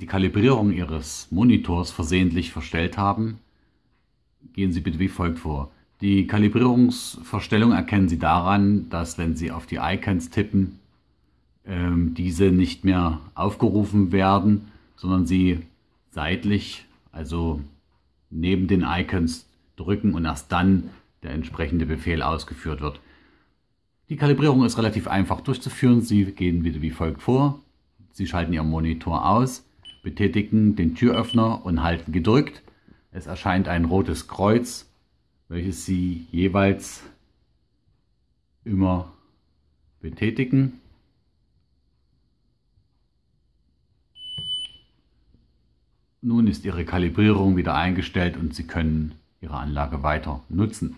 die Kalibrierung Ihres Monitors versehentlich verstellt haben, gehen Sie bitte wie folgt vor. Die Kalibrierungsverstellung erkennen Sie daran, dass wenn Sie auf die Icons tippen, ähm, diese nicht mehr aufgerufen werden, sondern Sie seitlich, also neben den Icons drücken und erst dann der entsprechende Befehl ausgeführt wird. Die Kalibrierung ist relativ einfach durchzuführen. Sie gehen wieder wie folgt vor. Sie schalten Ihren Monitor aus, betätigen den Türöffner und halten gedrückt. Es erscheint ein rotes Kreuz, welches Sie jeweils immer betätigen. Nun ist Ihre Kalibrierung wieder eingestellt und Sie können Ihre Anlage weiter nutzen.